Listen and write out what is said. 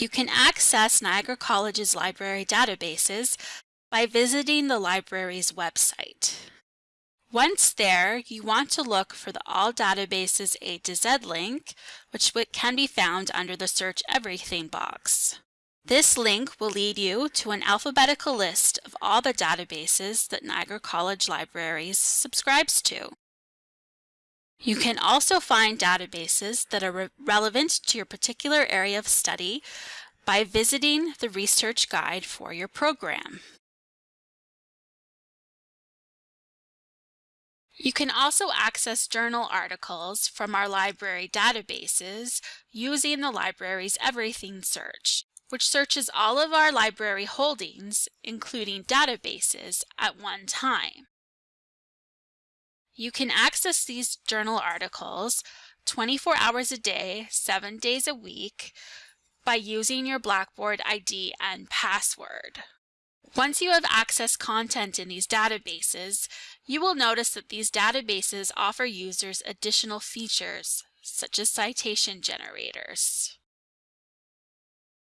You can access Niagara College's library databases by visiting the library's website. Once there, you want to look for the All Databases A to Z link, which can be found under the Search Everything box. This link will lead you to an alphabetical list of all the databases that Niagara College Libraries subscribes to. You can also find databases that are re relevant to your particular area of study by visiting the research guide for your program. You can also access journal articles from our library databases using the library's Everything search, which searches all of our library holdings, including databases, at one time. You can access these journal articles 24 hours a day, 7 days a week by using your Blackboard ID and password. Once you have accessed content in these databases, you will notice that these databases offer users additional features, such as citation generators.